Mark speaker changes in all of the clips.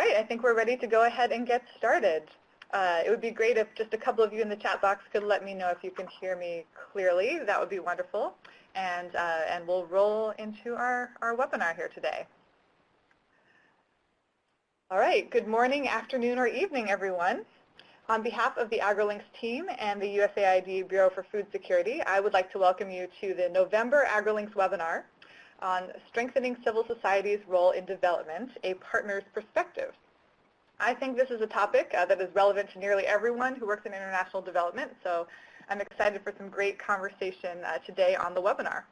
Speaker 1: right, I think we're ready to go ahead and get started. Uh, it would be great if just a couple of you in the chat box could let me know if you can hear me clearly. That would be wonderful. And, uh, and we'll roll into our, our webinar here today. All right, good morning, afternoon, or evening, everyone. On behalf of the AgriLinks team and the USAID Bureau for Food Security, I would like to welcome you to the November AgriLinks webinar on Strengthening Civil Society's Role in Development, a Partner's Perspective. I think this is a topic uh, that is relevant to nearly everyone who works in international development, so I'm excited for some great conversation uh, today on the webinar.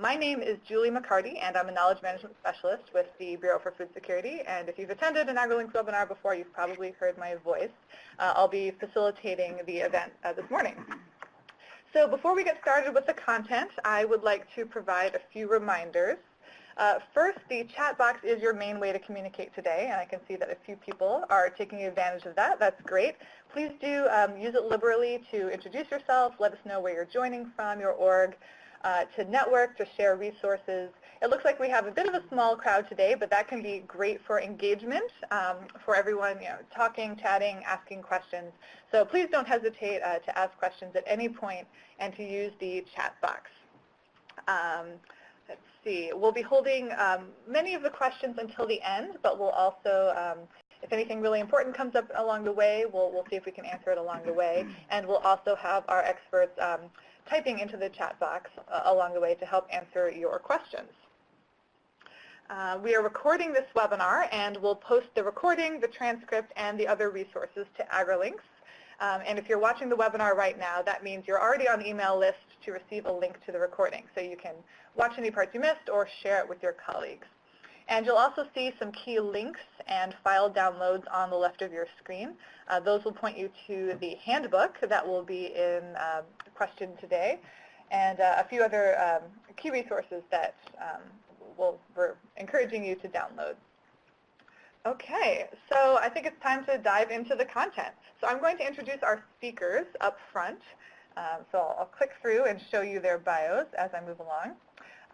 Speaker 1: My name is Julie McCarty, and I'm a Knowledge Management Specialist with the Bureau for Food Security. And if you've attended an AgriLinks webinar before, you've probably heard my voice. Uh, I'll be facilitating the event uh, this morning. So before we get started with the content, I would like to provide a few reminders. Uh, first, the chat box is your main way to communicate today, and I can see that a few people are taking advantage of that. That's great. Please do um, use it liberally to introduce yourself, let us know where you're joining from, your org, uh, to network, to share resources. It looks like we have a bit of a small crowd today, but that can be great for engagement, um, for everyone you know, talking, chatting, asking questions. So please don't hesitate uh, to ask questions at any point and to use the chat box. Um, let's see. We'll be holding um, many of the questions until the end, but we'll also um, if anything really important comes up along the way, we'll, we'll see if we can answer it along the way. And we'll also have our experts um, typing into the chat box uh, along the way to help answer your questions. Uh, we are recording this webinar and we'll post the recording, the transcript, and the other resources to AgriLinks. Um, and if you're watching the webinar right now, that means you're already on the email list to receive a link to the recording. So you can watch any parts you missed or share it with your colleagues. And you'll also see some key links and file downloads on the left of your screen. Uh, those will point you to the handbook that will be in um, question today and uh, a few other um, key resources that um, we'll, we're encouraging you to download. Okay, so I think it's time to dive into the content. So I'm going to introduce our speakers up front. Um, so I'll, I'll, click through and show you their bios as I move along.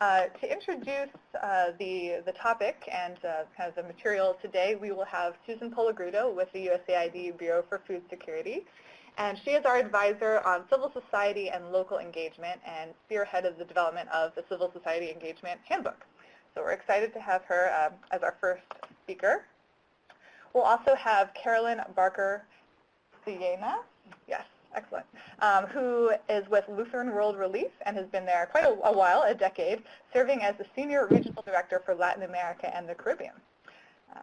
Speaker 1: Uh, to introduce uh, the, the topic and uh, kind of the material today, we will have Susan Polagrudo with the USAID Bureau for Food Security. And she is our advisor on civil society and local engagement and spearhead of the development of the Civil Society Engagement Handbook. So we're excited to have her um, as our first speaker. We'll also have Carolyn Barker Siena. Yes, excellent. Um, who is with Lutheran World Relief and has been there quite a, a, while, a decade, serving as the Senior Regional Director for Latin America and the Caribbean. Um,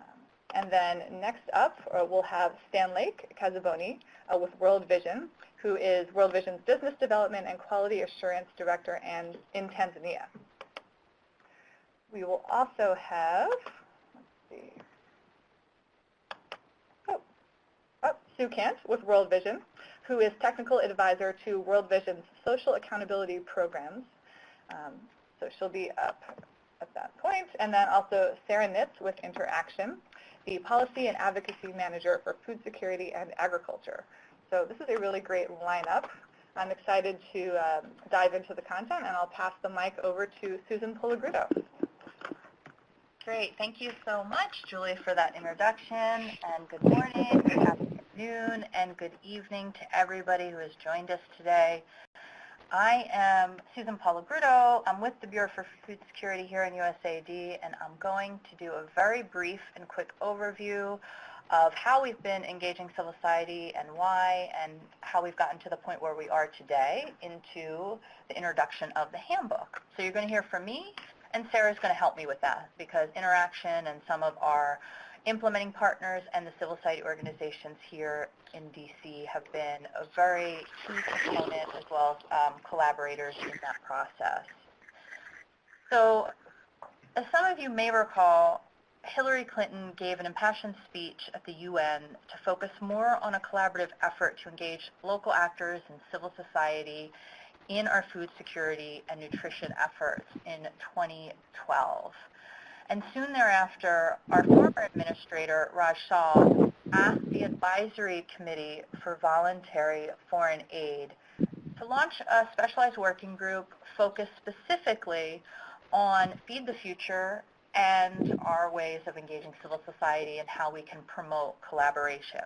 Speaker 1: and then next up, uh, we'll have Stan Lake Casaboni uh, with World Vision, who is World Vision's Business Development and Quality Assurance Director and in Tanzania. We will also have, let's see, oh, oh, Sue Kant with World Vision, who is technical advisor to World Vision's social accountability programs. Um, so she'll be up at that point. And then also Sarah Nitz with Interaction, the policy and advocacy manager for food security and agriculture. So this is a really great lineup. I'm excited to um, dive into the content, and I'll pass the mic over to Susan Polagrudo.
Speaker 2: Great. Thank you so much, Julie, for that introduction. And good morning, good afternoon, and good evening to everybody who has joined us today. I am Susan Polagrudo. I'm with the Bureau for Food Security here in USAID, and I'm going to do a very brief and quick overview of how we've been engaging civil society and why, and how we've gotten to the point where we are today into the introduction of the handbook. So you're going to hear from me and Sarah's going to help me with that because Interaction and some of our implementing partners and the civil society organizations here in DC have been a very key component as well as um, collaborators in that process. So as some of you may recall, Hillary Clinton gave an impassioned speech at the UN to focus more on a collaborative effort to engage local actors and civil society in our food security and nutrition efforts in 2012. And soon thereafter, our former administrator, Raj Shah, asked the Advisory Committee for Voluntary Foreign Aid to launch a specialized working group focused specifically on Feed the Future and our ways of engaging civil society and how we can promote collaboration.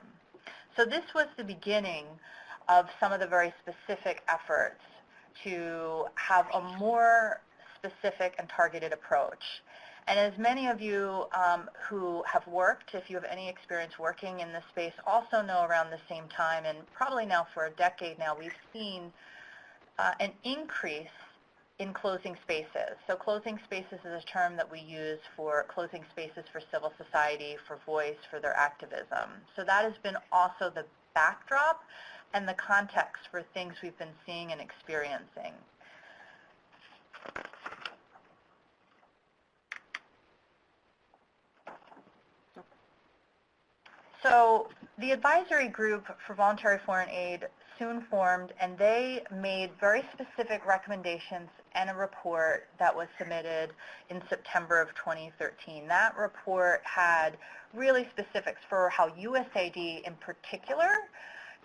Speaker 2: So this was the beginning of some of the very specific efforts to have a more specific and targeted approach. And as many of you um, who have worked, if you have any experience working in this space, also know around the same time, and probably now for a decade now, we've seen uh, an increase in closing spaces. So closing spaces is a term that we use for closing spaces for civil society, for voice, for their activism. So that has been also the backdrop and the context for things we've been seeing and experiencing. So the advisory group for voluntary foreign aid soon formed, and they made very specific recommendations and a report that was submitted in September of 2013. That report had really specifics for how USAID in particular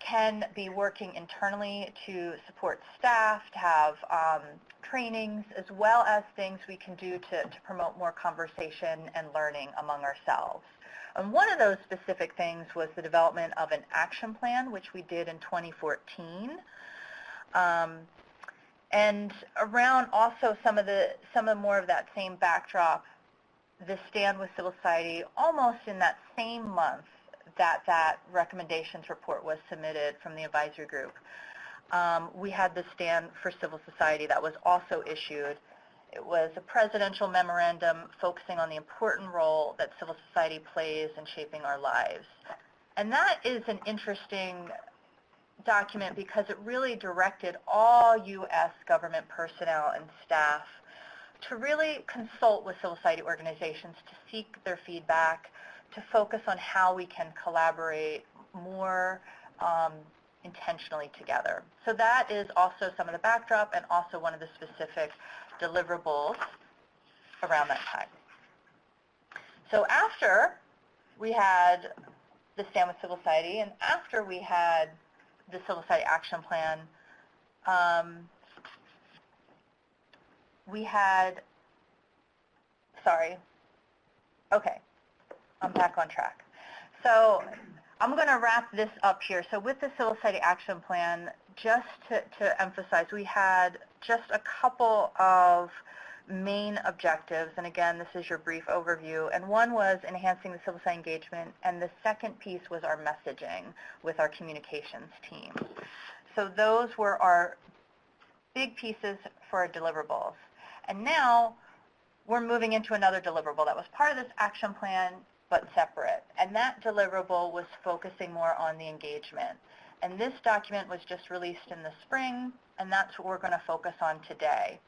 Speaker 2: can be working internally to support staff, to have um, trainings, as well as things we can do to, to promote more conversation and learning among ourselves. And one of those specific things was the development of an action plan, which we did in 2014. Um, and around also some of the some of more of that same backdrop, the stand with civil society, almost in that same month that that recommendations report was submitted from the advisory group. Um, we had the stand for civil society that was also issued. It was a presidential memorandum focusing on the important role that civil society plays in shaping our lives. And that is an interesting document because it really directed all U.S. government personnel and staff to really consult with civil society organizations to seek their feedback, to focus on how we can collaborate more um, intentionally together. So that is also some of the backdrop and also one of the specific deliverables around that time. So after we had the Stand with Civil Society and after we had the Civil Society Action Plan, um, we had, sorry, okay, I'm back on track. So I'm going to wrap this up here. So with the Civil Society Action Plan, just to, to emphasize, we had just a couple of main objectives, and again, this is your brief overview, and one was enhancing the civil society engagement, and the second piece was our messaging with our communications team. So those were our big pieces for our deliverables. And now we're moving into another deliverable that was part of this action plan, but separate. And that deliverable was focusing more on the engagement. And this document was just released in the spring, and that's what we're going to focus on today.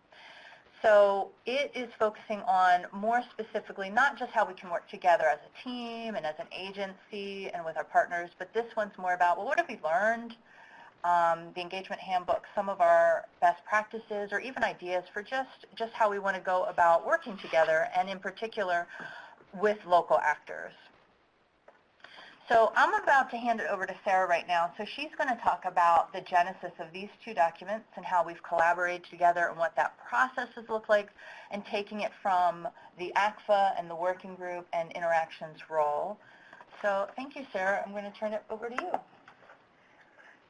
Speaker 2: So it is focusing on more specifically not just how we can work together as a team and as an agency and with our partners, but this one's more about, well, what have we learned? Um, the engagement handbook, some of our best practices, or even ideas for just, just how we want to go about working together, and in particular with local actors. So I'm about to hand it over to Sarah right now. So she's going to talk about the genesis of these two documents and how we've collaborated together and what that process has looked like and taking it from the ACFA and the working group and interactions role. So thank you, Sarah. I'm going to turn it over to you.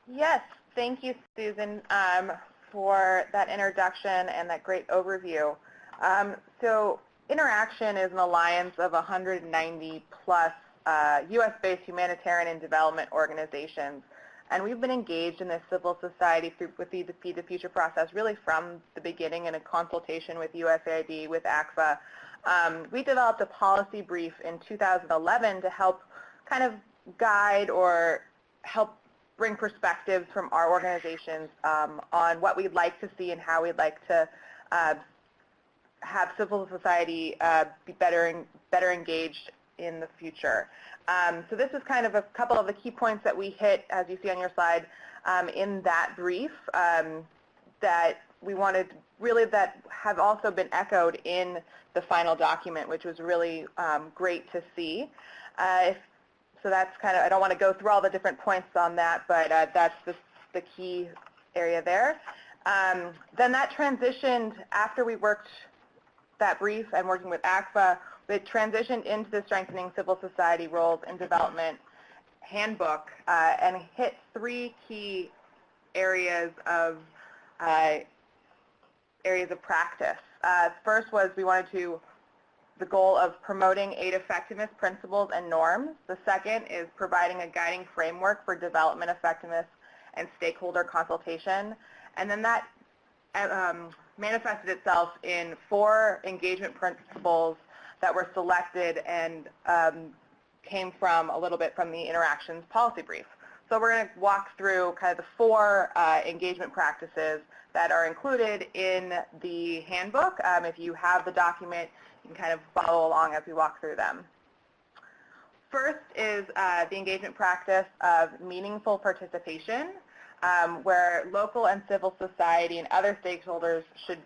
Speaker 3: Yes, thank you, Susan, um, for that introduction and that great overview. Um, so Interaction is an alliance of 190 plus uh, U.S.-based humanitarian and development organizations. And we've been engaged in this civil society through, with the Feed the Future process really from the beginning in a consultation with USAID, with ACFA. Um, we developed a policy brief in 2011 to help kind of guide or help bring perspectives from our organizations um, on what we'd like to see and how we'd like to uh, have civil society uh, be better, better engaged in the future. Um, so this is kind of a couple of the key points that we hit, as you see on your slide, um, in that brief um, that we wanted really that have also been echoed in the final document, which was really um, great to see. Uh, if, so that's kind of, I don't want to go through all the different points on that, but uh, that's the, the key area there. Um, then that transitioned after we worked that brief and working with ACFA, it transitioned into the Strengthening Civil Society Roles in Development handbook uh, and hit three key areas of uh, areas of practice. Uh, first was we wanted to the goal of promoting aid effectiveness principles and norms. The second is providing a guiding framework for development effectiveness and stakeholder consultation. And then that um, manifested itself in four engagement principles that were selected and um, came from a little bit from the interactions policy brief. So we're going to walk through kind of the four uh, engagement practices that are included in the handbook. Um, if you have the document, you can kind of follow along as we walk through them. First is uh, the engagement practice of meaningful participation, um, where local and civil society and other stakeholders should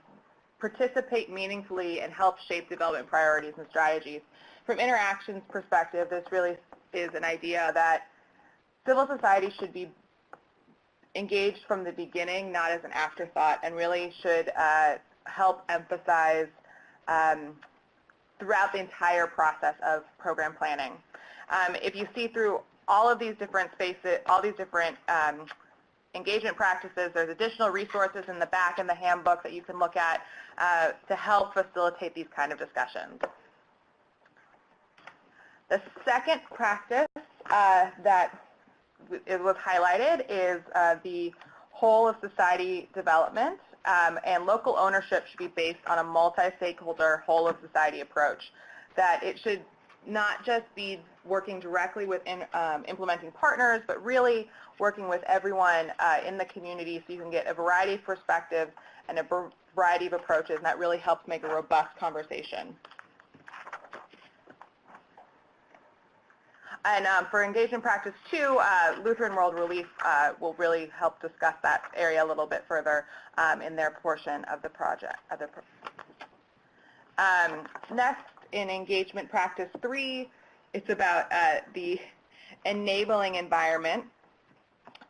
Speaker 3: participate meaningfully and help shape development priorities and strategies. From interactions perspective, this really is an idea that civil society should be engaged from the beginning, not as an afterthought, and really should uh, help emphasize um, throughout the entire process of program planning. Um, if you see through all of these different spaces, all these different um, engagement practices, there's additional resources in the back in the handbook that you can look at uh, to help facilitate these kind of discussions. The second practice uh, that was highlighted is uh, the whole of society development um, and local ownership should be based on a multi-stakeholder whole of society approach. That it should not just be working directly with in, um, implementing partners, but really working with everyone uh, in the community so you can get a variety of perspectives and a variety of approaches, and that really helps make a robust conversation. And um, for engagement practice two, uh, Lutheran World Relief uh, will really help discuss that area a little bit further um, in their portion of the project. Of the pro um, next, in engagement practice three, it's about uh, the enabling environment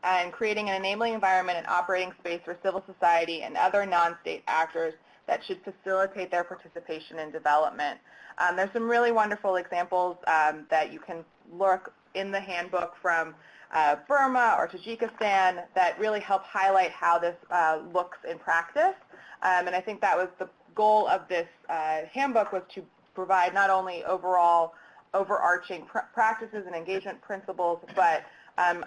Speaker 3: and creating an enabling environment and operating space for civil society and other non-state actors that should facilitate their participation in development. Um, there's some really wonderful examples um, that you can look in the handbook from uh, Burma or Tajikistan that really help highlight how this uh, looks in practice. Um, and I think that was the goal of this uh, handbook was to provide not only overall overarching pr practices and engagement principles, but um,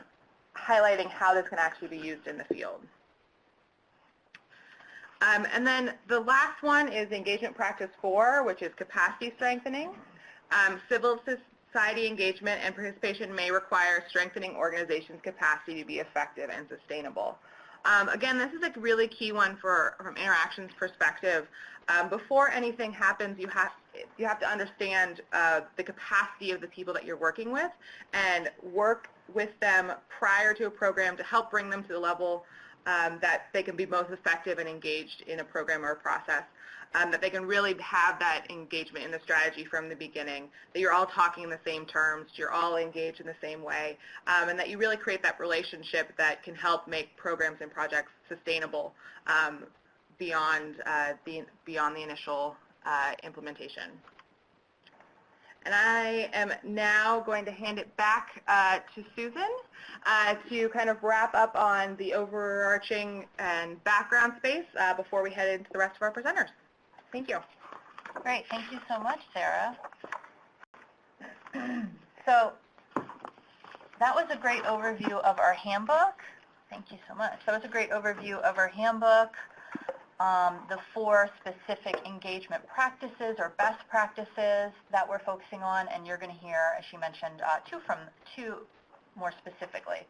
Speaker 3: highlighting how this can actually be used in the field. Um, and then the last one is engagement practice four, which is capacity strengthening. Um, civil society engagement and participation may require strengthening organizations' capacity to be effective and sustainable. Um, again, this is a really key one for, from interactions perspective. Um, before anything happens, you have, you have to understand uh, the capacity of the people that you're working with and work with them prior to a program to help bring them to the level um, that they can be most effective and engaged in a program or a process um, that they can really have that engagement in the strategy from the beginning, that you're all talking in the same terms, you're all engaged in the same way, um, and that you really create that relationship that can help make programs and projects sustainable um, beyond, uh, the, beyond the initial uh, implementation. And I am now going to hand it back uh, to Susan uh, to kind of wrap up on the overarching and background space uh, before we head into the rest of our presenters. Thank you.
Speaker 2: Great. Thank you so much, Sarah. so that was a great overview of our handbook. Thank you so much. That was a great overview of our handbook, um, the four specific engagement practices or best practices that we're focusing on, and you're going to hear, as she mentioned, uh, two from two more specifically.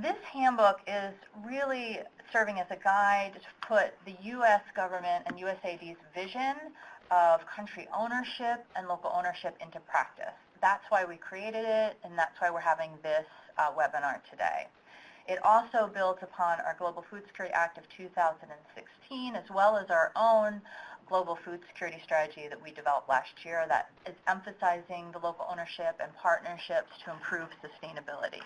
Speaker 2: This handbook is really serving as a guide to put the U.S. government and USAID's vision of country ownership and local ownership into practice. That's why we created it, and that's why we're having this uh, webinar today. It also builds upon our Global Food Security Act of 2016, as well as our own global food security strategy that we developed last year that is emphasizing the local ownership and partnerships to improve sustainability.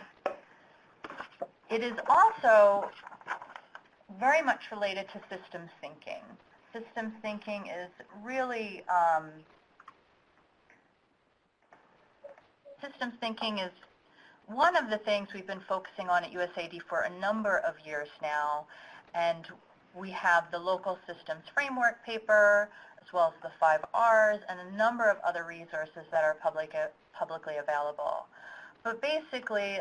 Speaker 2: It is also very much related to systems thinking. systems thinking is really, um, systems thinking is one of the things we've been focusing on at USAID for a number of years now, and we have the local systems framework paper, as well as the five R's, and a number of other resources that are public, publicly available. But basically,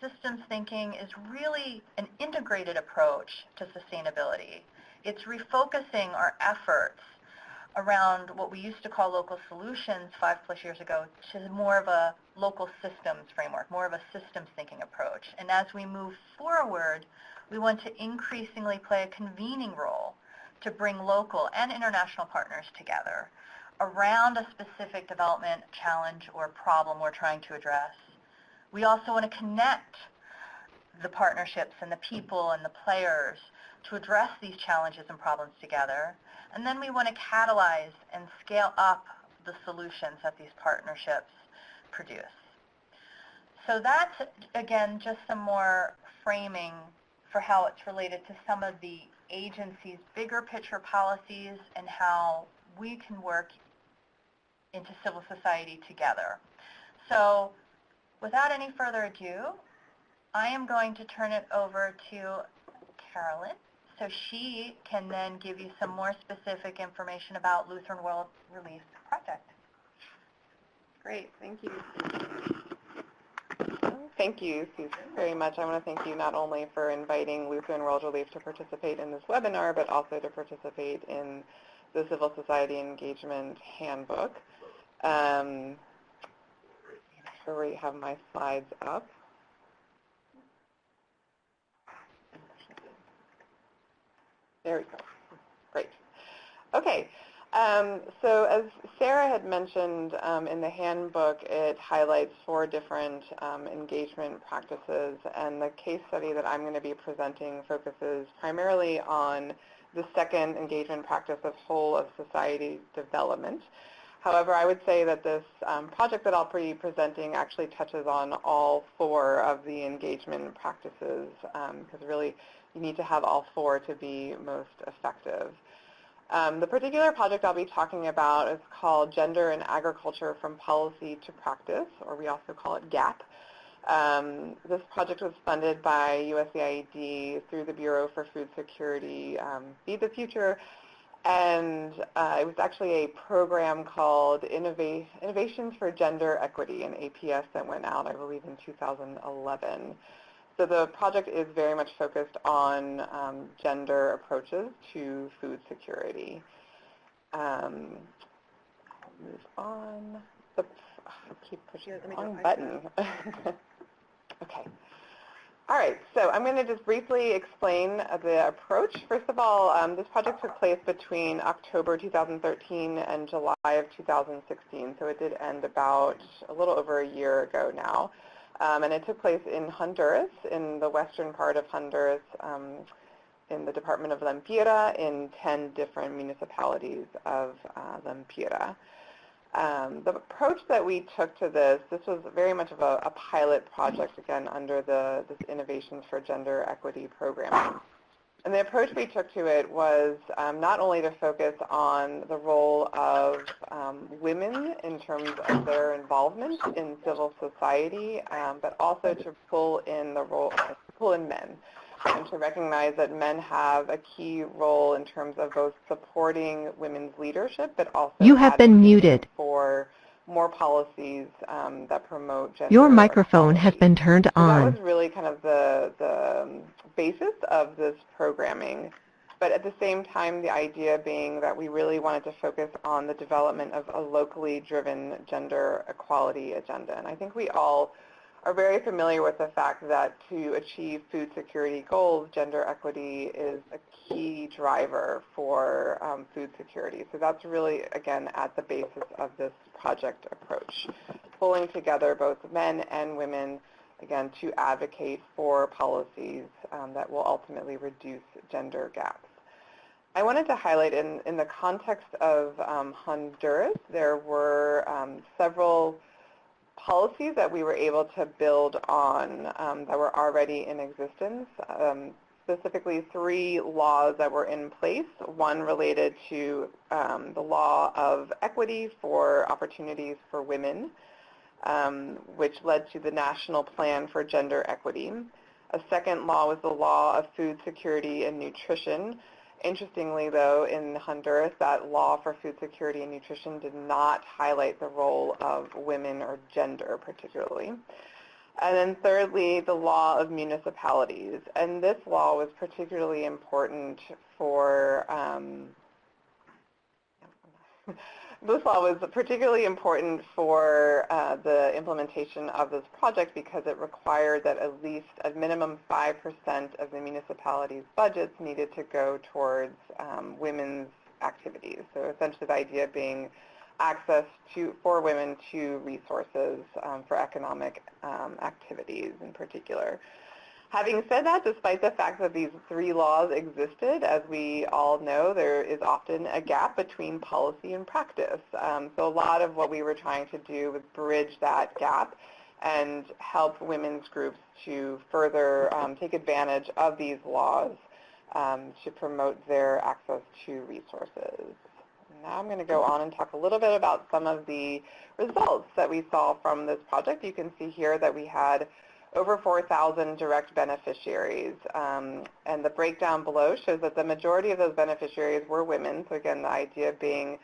Speaker 2: systems thinking is really an integrated approach to sustainability. It's refocusing our efforts around what we used to call local solutions five plus years ago to more of a local systems framework, more of a systems thinking approach. And as we move forward, we want to increasingly play a convening role to bring local and international partners together around a specific development challenge or problem we're trying to address. We also want to connect the partnerships and the people and the players to address these challenges and problems together. And then we want to catalyze and scale up the solutions that these partnerships produce. So that's, again, just some more framing for how it's related to some of the agency's bigger picture policies and how we can work into civil society together. So without any further ado, I am going to turn it over to Carolyn so she can then give you some more specific information about Lutheran World Relief Project.
Speaker 4: Great, thank you. Thank you, Susan, very much. I want to thank you not only for inviting Lutheran World Relief to participate in this webinar, but also to participate in the Civil Society Engagement Handbook. Um, we have my slides up. There we go. Great. Okay. Um, so as Sarah had mentioned um, in the handbook, it highlights four different um, engagement practices, and the case study that I'm going to be presenting focuses primarily on the second engagement practice of whole of society development. However, I would say that this um, project that I'll be presenting actually touches on all four of the engagement practices because um, really you need to have all four to be most effective. Um, the particular project I'll be talking about is called Gender and Agriculture from Policy to Practice, or we also call it GAP. Um, this project was funded by USAID through the Bureau for Food Security, um, Feed the Future, and uh, it was actually a program called Innova Innovations for Gender Equity, an APS that went out, I believe, in 2011. So the project is very much focused on um, gender approaches to food security. Um, move on. The, I keep pushing the wrong button. okay. All right, so I'm going to just briefly explain the approach. First of all, um, this project took place between October 2013 and July of 2016, so it did end about a little over a year ago now. Um, and it took place in Honduras, in the western part of Honduras, um, in the Department of Lempira, in 10 different municipalities of uh, Lempira. Um, the approach that we took to this, this was very much of a, a pilot project, again, under the this Innovations for Gender Equity program. And the approach we took to it was um, not only to focus on the role of um, women in terms of their involvement in civil society, um, but also to pull in the role, pull in men, and to recognize that men have a key role in terms of both supporting women's leadership, but also
Speaker 5: you have been muted
Speaker 4: for more policies um, that promote gender
Speaker 5: Your microphone has been turned
Speaker 4: so
Speaker 5: on.
Speaker 4: That was really kind of the, the basis of this programming. But at the same time, the idea being that we really wanted to focus on the development of a locally driven gender equality agenda. And I think we all are very familiar with the fact that to achieve food security goals, gender equity is a key driver for um, food security. So that's really, again, at the basis of this project approach, pulling together both men and women, again, to advocate for policies um, that will ultimately reduce gender gaps. I wanted to highlight in, in the context of um, Honduras, there were um, several policies that we were able to build on um, that were already in existence. Um, specifically three laws that were in place. One related to um, the law of equity for opportunities for women, which led to the National Plan for Gender Equity. A second law was the law of food security and nutrition. Interestingly, though, in Honduras, that law for food security and nutrition did not highlight the role of women or gender particularly. And then thirdly, the law of municipalities. And this law was particularly important for, um, this law was particularly important for uh, the implementation of this project because it required that at least a minimum 5% of the municipality's budgets needed to go towards um, women's activities. So essentially the idea being access to for women to resources um, for economic um, activities in particular. Having said that, despite the fact that these three laws existed, as we all know, there is often a gap between policy and practice. Um, so a lot of what we were trying to do was bridge that gap and help women's groups to further um, take advantage of these laws um, to promote their access to resources. Now I'm going to go on and talk a little bit about some of the results that we saw from this project. You can see here that we had over 4,000 direct beneficiaries. Um, and the breakdown below shows that the majority of those beneficiaries were women. So again, the idea being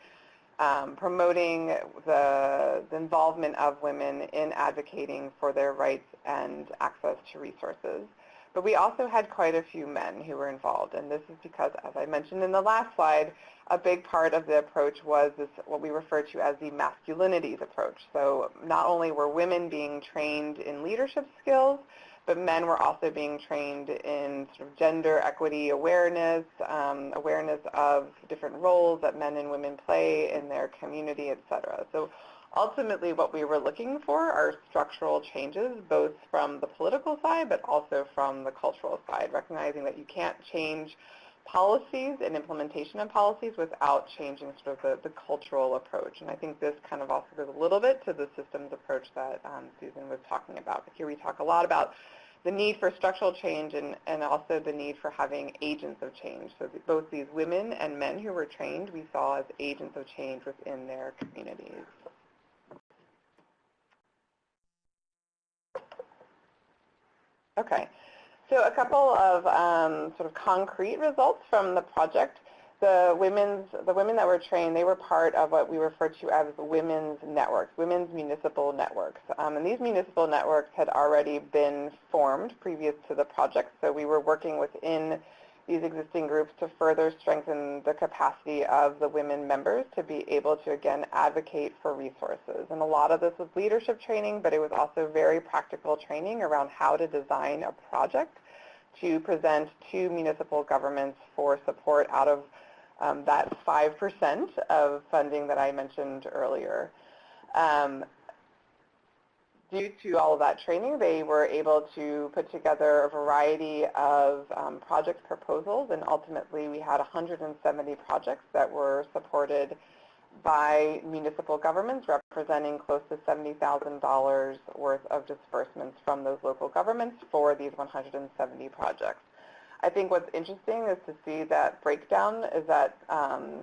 Speaker 4: um, promoting the, the, involvement of women in advocating for their rights and access to resources. But we also had quite a few men who were involved, and this is because, as I mentioned in the last slide, a big part of the approach was this what we refer to as the masculinities approach. So not only were women being trained in leadership skills, but men were also being trained in sort of gender equity awareness, um, awareness of different roles that men and women play in their community, et cetera. So ultimately what we were looking for are structural changes, both from the political side, but also from the cultural side, recognizing that you can't change policies and implementation of policies without changing sort of the, the cultural approach. And I think this kind of also goes a little bit to the systems approach that um, Susan was talking about. But here we talk a lot about the need for structural change and, and also the need for having agents of change. So both these women and men who were trained we saw as agents of change within their communities. Okay, so a couple of um, sort of concrete results from the project. The women's, the women that were trained, they were part of what we refer to as women's networks, women's municipal networks. Um, and these municipal networks had already been formed previous to the project, so we were working within these existing groups to further strengthen the capacity of the women members to be able to, again, advocate for resources. And a lot of this was leadership training, but it was also very practical training around how to design a project to present to municipal governments for support out of um, that 5% of funding that I mentioned earlier. Um, due to all of that training, they were able to put together a variety of um, project proposals, and ultimately we had 170 projects that were supported by municipal governments representing close to $70,000 worth of disbursements from those local governments for these 170 projects. I think what's interesting is to see that breakdown is that um,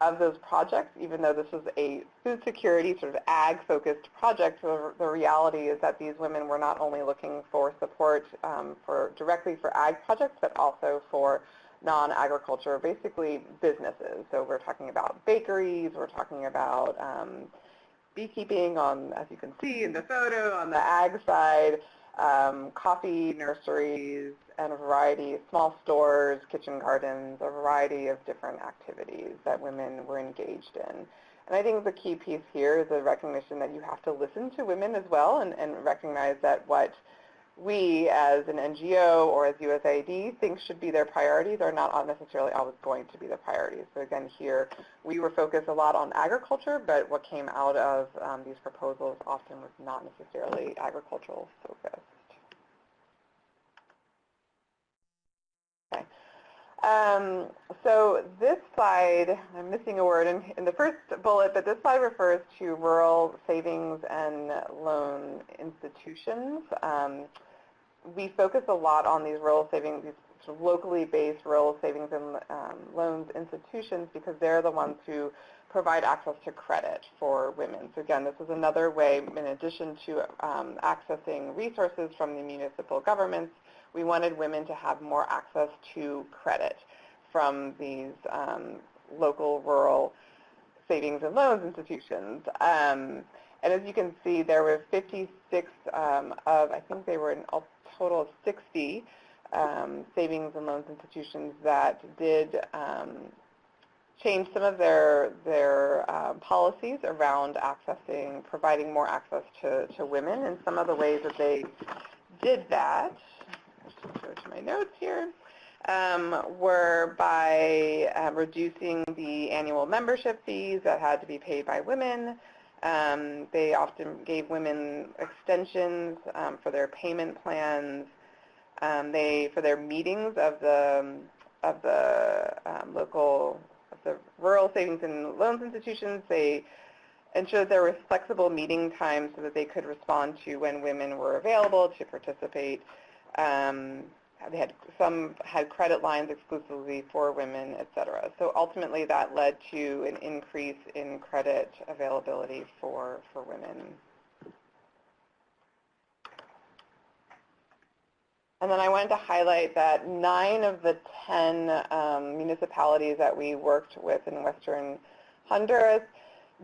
Speaker 4: of those projects, even though this was a food security sort of ag-focused project, the, the, reality is that these women were not only looking for support um, for directly for ag projects, but also for non-agriculture, basically businesses. So we're talking about bakeries, we're talking about um, beekeeping on, as you can see in the photo, on the ag side, um, coffee nurseries, and a variety of small stores, kitchen gardens, a variety of different activities that women were engaged in. And I think the key piece here is the recognition that you have to listen to women as well and, and recognize that what we as an NGO or as USAID think should be their priorities are not necessarily always going to be the priorities. So again, here we were focused a lot on agriculture, but what came out of um, these proposals often was not necessarily agricultural focused. Okay. Um, so this slide, I'm missing a word in, in, the first bullet, but this slide refers to rural savings and loan institutions. Um, we focus a lot on these rural savings, these sort of locally based rural savings and um, loans institutions because they're the ones who provide access to credit for women. So again, this is another way, in addition to um, accessing resources from the municipal governments, we wanted women to have more access to credit from these um, local rural savings and loans institutions. Um, and as you can see, there were 56 um, of, I think they were a total of 60 um, savings and loans institutions that did um, change some of their their uh, policies around accessing, providing more access to, to women. And some of the ways that they did that, just go to my notes here, um, were by uh, reducing the annual membership fees that had to be paid by women. Um, they often gave women extensions um, for their payment plans. Um, they, for their meetings of the of the um, local, of the rural savings and loans institutions, they ensured there were flexible meeting times so that they could respond to when women were available to participate. Um, they had some had credit lines exclusively for women, et cetera. So ultimately that led to an increase in credit availability for, for women. And then I wanted to highlight that nine of the 10 um, municipalities that we worked with in Western Honduras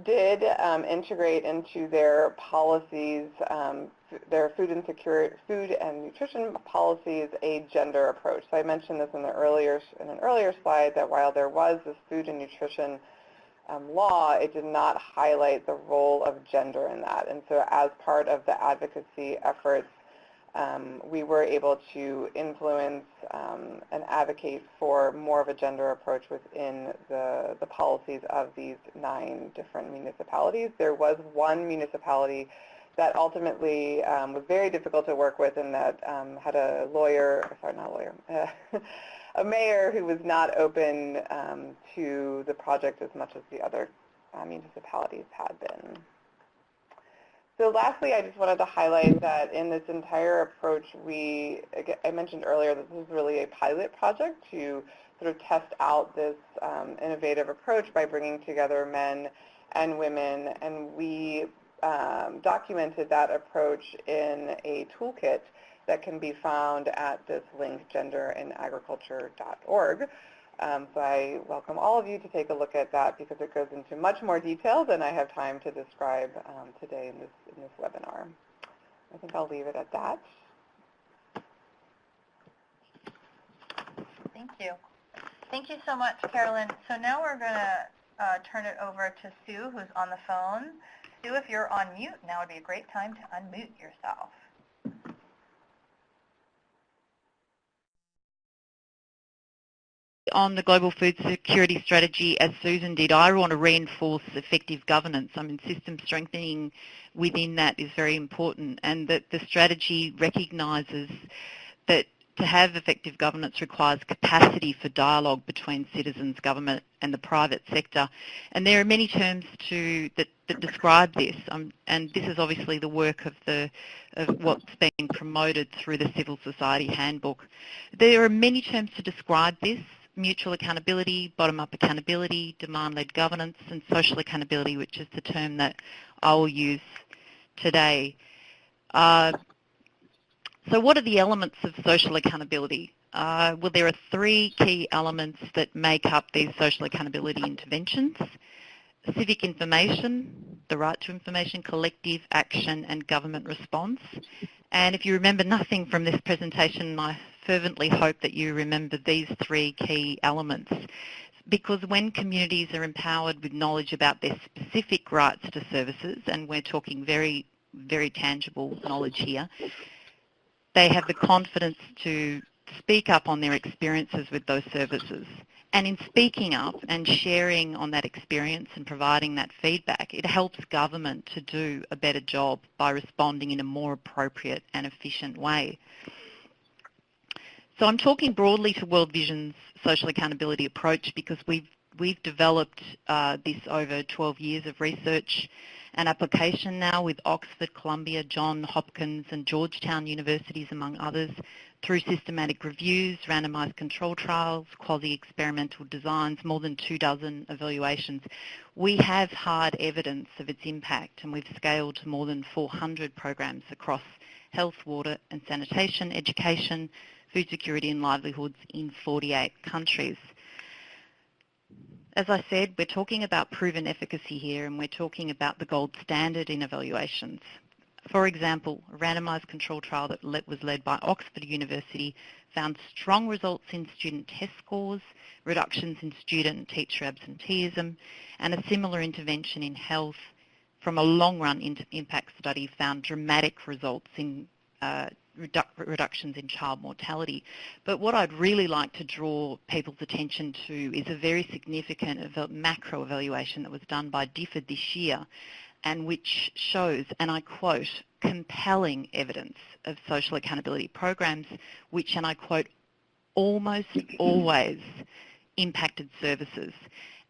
Speaker 4: did um, integrate into their policies, um, their food and security, food and nutrition policies, a gender approach. So I mentioned this in the earlier in an earlier slide that while there was this food and nutrition um, law, it did not highlight the role of gender in that. And so as part of the advocacy efforts um, we were able to influence um, and advocate for more of a gender approach within the, the policies of these nine different municipalities. There was one municipality that ultimately um, was very difficult to work with and that um, had a lawyer, sorry, not a lawyer, a mayor who was not open um, to the project as much as the other uh, municipalities had been. So lastly, I just wanted to highlight that in this entire approach, we, I mentioned earlier that this is really a pilot project to sort of test out this um, innovative approach by bringing together men and women, and we um, documented that approach in a toolkit that can be found at this link, genderandagriculture.org. Um, so I welcome all of you to take a look at that because it goes into much more detail than I have time to describe um, today in this, in this webinar. I think I'll leave it at that.
Speaker 2: Thank you. Thank you so much, Carolyn. So now we're going to uh, turn it over to Sue, who's on the phone. Sue, if you're on mute, now would be a great time to unmute yourself.
Speaker 5: On the global food security strategy as Susan did, I want to reinforce effective governance. I mean, system strengthening within that is very important and that the strategy recognises that to have effective governance requires capacity for dialogue between citizens, government and the private sector. And there are many terms to, that, that describe this, um, and this is obviously the work of, the, of what's being promoted through the Civil Society Handbook. There are many terms to describe this mutual accountability, bottom-up accountability, demand-led governance, and social accountability, which is the term that I will use today. Uh, so what are the elements of social accountability? Uh, well, there are three key elements that make up these social accountability interventions. Civic information, the right to information, collective action and government response. And if you remember nothing from this presentation, my fervently hope that you remember these three key elements because when communities are empowered with knowledge about their specific rights to services, and we're talking very, very tangible knowledge here, they have the confidence to speak up on their experiences with those services. And in speaking up and sharing on that experience and providing that feedback, it helps government to do a better job by responding in a more appropriate and efficient way. So I'm talking broadly to World Vision's social accountability approach because we've, we've developed uh, this over 12 years of research and application now with Oxford, Columbia, John Hopkins and Georgetown universities, among others, through systematic reviews, randomized control trials, quasi-experimental designs, more than two dozen evaluations. We have hard evidence of its impact and we've scaled to more than 400 programs across health, water and sanitation, education, food security and livelihoods in 48 countries. As I said, we're talking about proven efficacy here and we're talking about the gold standard in evaluations. For example, a randomized control trial that was led by Oxford University found strong results in student test scores, reductions in student and teacher absenteeism, and a similar intervention in health from a long-run impact study found dramatic results in uh, redu reductions in child mortality. But what I'd really like to draw people's attention to is a very significant macro evaluation that was done by DFID this year and which shows, and I quote, compelling evidence of social accountability programs which, and I quote, almost always impacted services.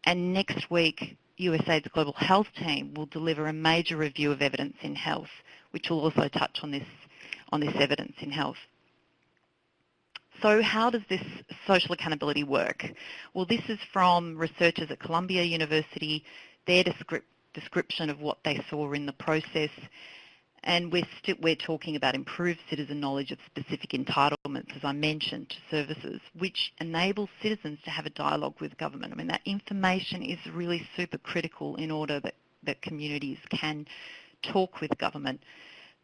Speaker 5: And next week, USAID's Global Health Team will deliver a major review of evidence in health, which will also touch on this, on this evidence in health. So how does this social accountability work? Well, this is from researchers at Columbia University, their description of what they saw in the process, and we're, we're talking about improved citizen knowledge of specific entitlements, as I mentioned, to services, which enables citizens to have a dialogue with government. I mean, that information is really super critical in order that, that communities can talk with government.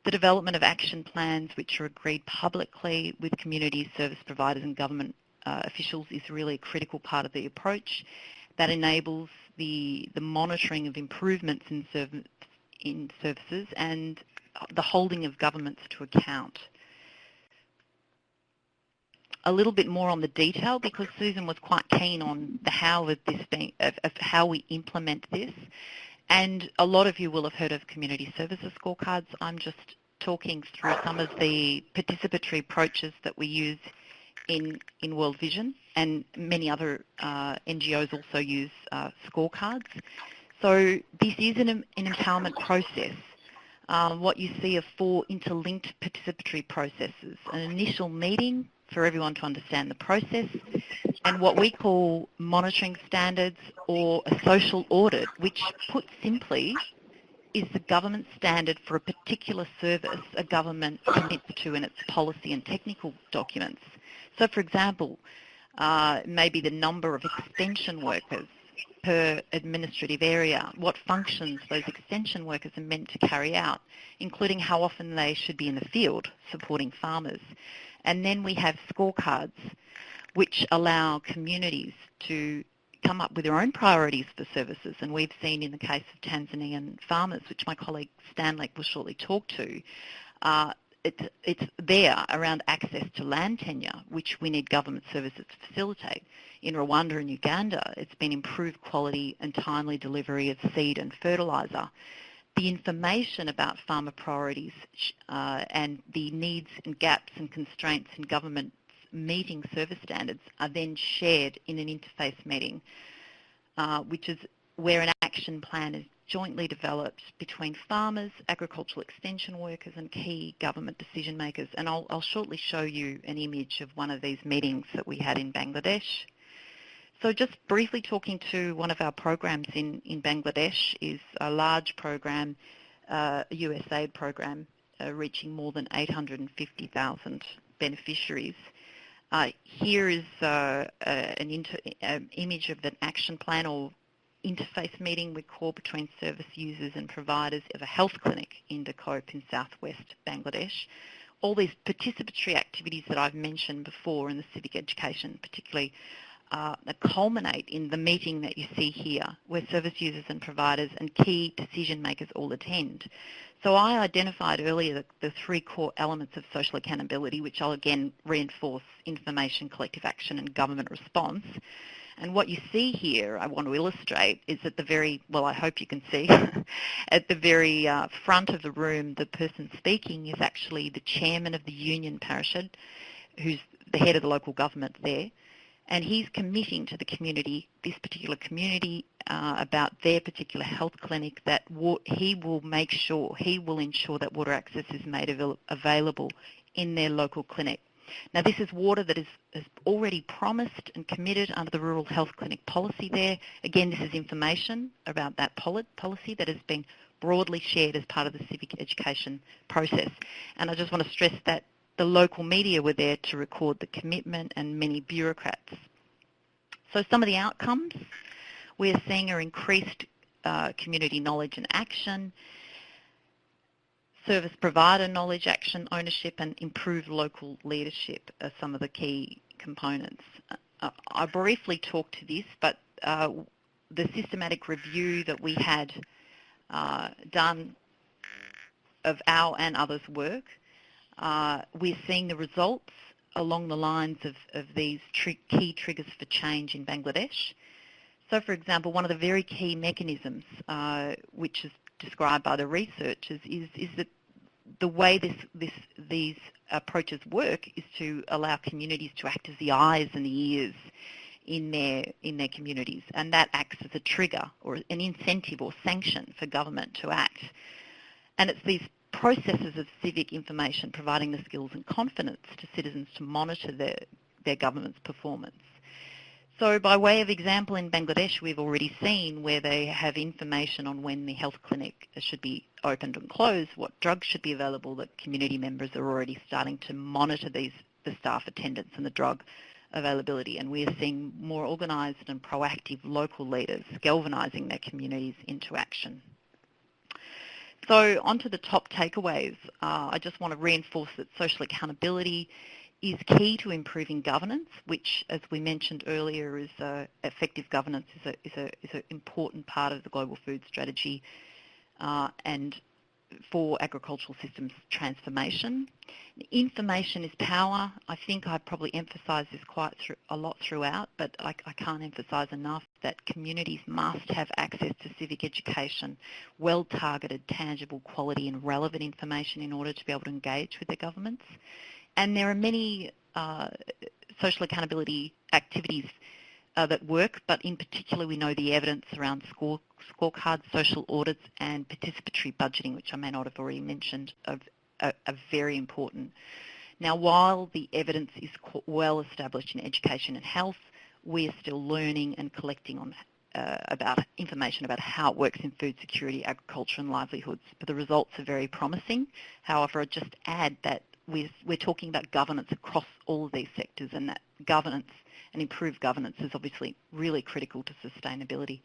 Speaker 5: The development of action plans which are agreed publicly with community service providers and government uh, officials is really a critical part of the approach. That enables the, the monitoring of improvements in, serv in services and the holding of governments to account. A little bit more on the detail because Susan was quite keen on the how of this being, of, of how we implement this. And a lot of you will have heard of community services scorecards. I'm just talking through some of the participatory approaches that we use in, in World Vision and many other uh, NGOs also use uh, scorecards. So this is an, an empowerment process um, what you see are four interlinked participatory processes. An initial meeting for everyone to understand the process, and what we call monitoring standards or a social audit, which put simply is the government standard for a particular service a government commits to in its policy and technical documents. So for example, uh, maybe the number of extension workers per administrative area, what functions those extension workers are meant to carry out, including how often they should be in the field supporting farmers. And then we have scorecards which allow communities to come up with their own priorities for services. And we've seen in the case of Tanzanian farmers, which my colleague Stanley will shortly talk to, uh, it's, it's there around access to land tenure, which we need government services to facilitate. In Rwanda and Uganda, it's been improved quality and timely delivery of seed and fertiliser. The information about farmer priorities uh, and the needs and gaps and constraints in government meeting service standards are then shared in an interface meeting, uh, which is where an action plan is jointly developed between farmers, agricultural extension workers and key government decision makers. And I'll, I'll, shortly show you an image of one of these meetings that we had in Bangladesh. So just briefly talking to one of our programs in, in Bangladesh is a large program, uh, USAID program, uh, reaching more than 850,000 beneficiaries. Uh, here is uh, an image of an action plan or interface meeting we call between service users and providers of a health clinic in Dakop in southwest Bangladesh. All these participatory activities that I've mentioned before in the civic education particularly uh, culminate in the meeting that you see here where service users and providers and key decision makers all attend. So I identified earlier the, the, three core elements of social accountability, which I'll again reinforce, information, collective action and government response. And what you see here, I want to illustrate, is at the very, well, I hope you can see, at the very uh, front of the room, the person speaking is actually the chairman of the Union Parishad, who's the head of the local government there. And he's committing to the community, this particular community, uh, about their particular health clinic that he will make sure, he will ensure that water access is made avail available in their local clinic. Now this is water that is, is, already promised and committed under the Rural Health Clinic policy there. Again, this is information about that policy that has been broadly shared as part of the civic education process. And I just want to stress that the local media were there to record the commitment and many bureaucrats. So some of the outcomes we're seeing are increased uh, community knowledge and action, service provider knowledge, action, ownership and improved local leadership are some of the key components. Uh, I briefly talked to this, but uh, the systematic review that we had uh, done of our and others' work uh, we're seeing the results along the lines of, of these key triggers for change in Bangladesh. So, for example, one of the very key mechanisms, uh, which is described by the researchers, is, is that the way this, this, these approaches work is to allow communities to act as the eyes and the ears in their, in their communities, and that acts as a trigger or an incentive or sanction for government to act. And it's these processes of civic information providing the skills and confidence to citizens to monitor their, their government's performance. So by way of example, in Bangladesh, we've already seen where they have information on when the health clinic should be opened and closed, what drugs should be available, that community members are already starting to monitor these, the staff attendance and the drug availability. And we are seeing more organised and proactive local leaders galvanising their communities into action. So onto the top takeaways. Uh, I just want to reinforce that social accountability is key to improving governance, which, as we mentioned earlier, is uh, effective governance is an is a, is a important part of the global food strategy. Uh, and for agricultural systems transformation. Information is power. I think I probably emphasise this quite a lot throughout, but I, I can't emphasise enough that communities must have access to civic education, well-targeted, tangible, quality and relevant information in order to be able to engage with their governments. And there are many uh, social accountability activities uh, that work, but in particular we know the evidence around score, scorecards, social audits and participatory budgeting, which I may not have already mentioned, are, are, are very important. Now while the evidence is well established in education and health, we are still learning and collecting on uh, about information about how it works in food security, agriculture and livelihoods. But the results are very promising. However, I'd just add that we're, we're talking about governance across all of these sectors and that governance and improved governance is obviously really critical to sustainability.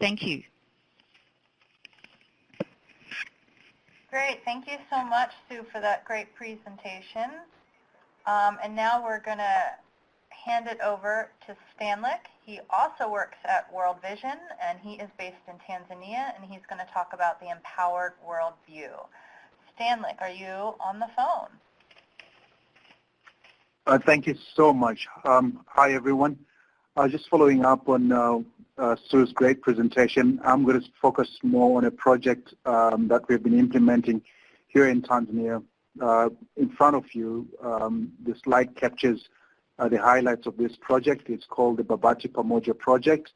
Speaker 5: Thank you.
Speaker 2: Great. Thank you so much, Sue, for that great presentation. Um, and now we're going to hand it over to Stanley. He also works at World Vision, and he is based in Tanzania, and he's going to talk about the Empowered World View. Stanley, are you on the phone?
Speaker 6: Uh, thank you so much. Um, hi, everyone. Uh, just following up on uh, uh, Sue's great presentation, I'm going to focus more on a project um, that we've been implementing here in Tanzania. Uh, in front of you, um, the slide captures uh, the highlights of this project. It's called the Babati Pamoja Project.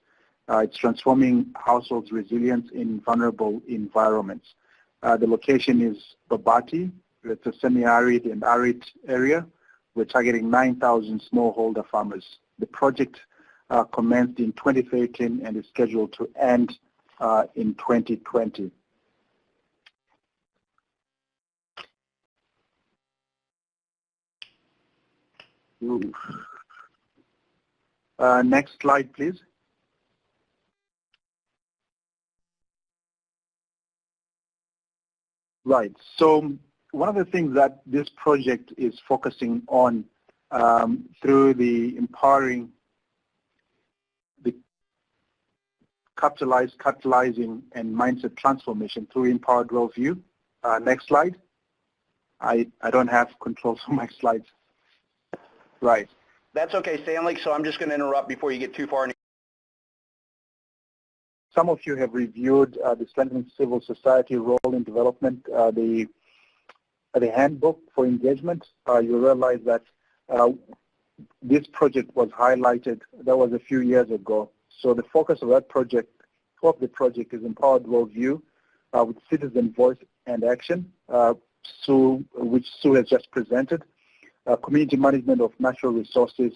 Speaker 6: it's transforming households' resilience in vulnerable environments. the location is Babati. It's a semi-arid and arid area we're targeting 9,000 smallholder farmers. The project uh, commenced in 2013 and is scheduled to end uh, in 2020. Uh, next slide, please. Right. So one of the things that this project is focusing on um, through the empowering, the capitalize, catalyzing, and mindset transformation through empowered worldview. Uh, next slide. I, I don't have control of my slides. Right.
Speaker 7: That's okay, Stanley. So I'm just going to interrupt before you get too far.
Speaker 6: Some of you have reviewed uh, the strengthening civil society role in development, uh, the the handbook for engagement, uh, you realize that uh, this project was highlighted, that was a few years ago. So the focus of that project, of the project is Empowered Worldview uh, with citizen voice and action, uh, Sue, which Sue has just presented, uh, community management of natural resources,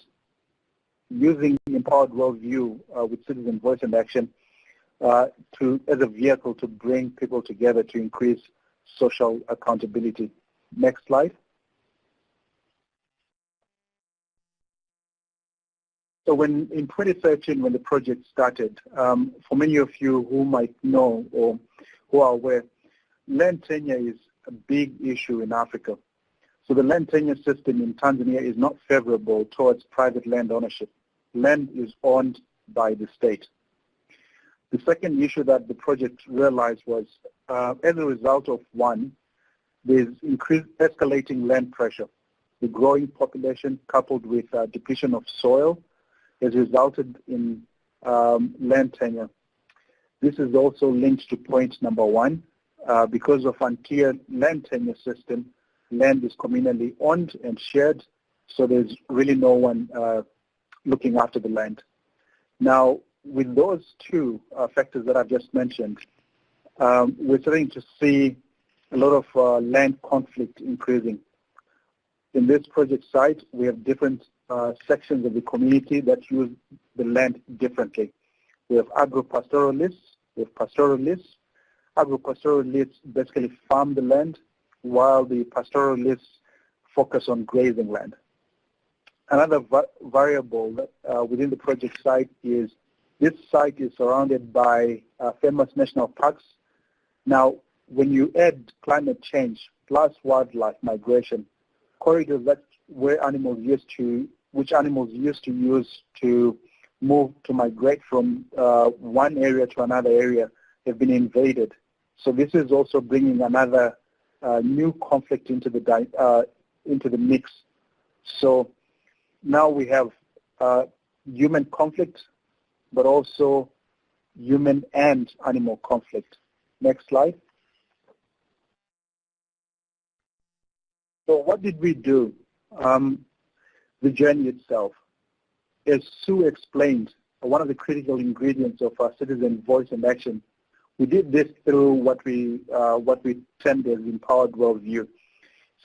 Speaker 6: using Empowered Worldview uh, with citizen voice and action uh, to, as a vehicle to bring people together to increase social accountability. Next slide. So when in 2013, when the project started, um, for many of you who might know or who are aware, land tenure is a big issue in Africa. So the land tenure system in Tanzania is not favorable towards private land ownership. Land is owned by the state. The second issue that the project realized was uh, as a result of one, there's increased escalating land pressure. The growing population coupled with uh, depletion of soil has resulted in um, land tenure. This is also linked to point number one. Uh, because of unclear land tenure system, land is communally owned and shared, so there's really no one uh, looking after the land. Now, with those two uh, factors that I've just mentioned, um, we're starting to see a lot of uh, land conflict increasing. In this project site, we have different uh, sections of the community that use the land differently. We have agro-pastoralists, we have pastoralists. Agro-pastoralists basically farm the land, while the pastoralists focus on grazing land. Another va variable uh, within the project site is this site is surrounded by uh, famous national parks. Now, when you add climate change plus wildlife migration, corridors that where animals used to which animals used to use to move to migrate from uh, one area to another area have been invaded. So this is also bringing another uh, new conflict into the uh, into the mix. So now we have uh, human conflict, but also human and animal conflict. Next slide. So what did we do? Um, the journey itself. As Sue explained, one of the critical ingredients of our citizen voice and action, we did this through what we, uh, what we termed as empowered worldview.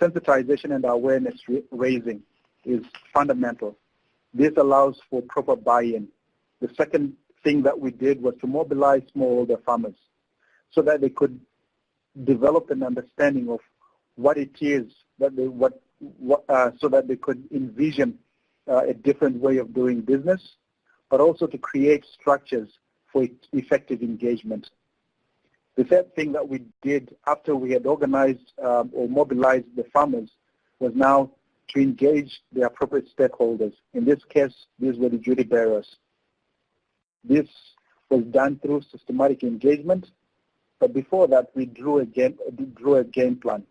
Speaker 6: Sensitization and awareness raising is fundamental. This allows for proper buy-in. The second thing that we did was to mobilize smallholder farmers so that they could develop an understanding of what it is that they, what uh, so that they could envision uh, a different way of doing business, but also to create structures for effective engagement. The third thing that we did after we had organized um, or mobilized the farmers was now to engage the appropriate stakeholders. In this case, these were the duty bearers. This was done through systematic engagement, but before that, we drew a game, drew a game plan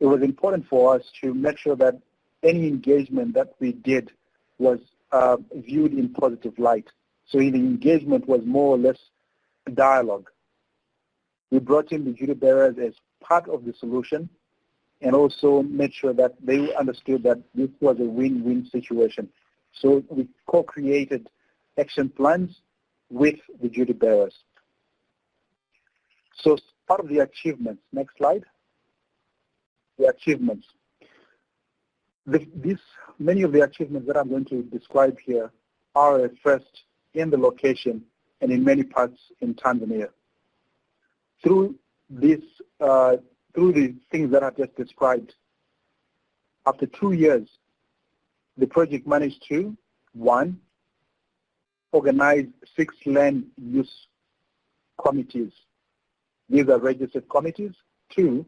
Speaker 6: it was important for us to make sure that any engagement that we did was uh, viewed in positive light. So the engagement was more or less a dialogue. We brought in the duty bearers as part of the solution and also made sure that they understood that this was a win-win situation. So we co-created action plans with the duty bearers. So part of the achievements, next slide the achievements. The, this, many of the achievements that I'm going to describe here are at first in the location and in many parts in Tanzania. Through this, uh, through the things that I've just described, after two years, the project managed to, one, organize six land use committees. These are registered committees. Two,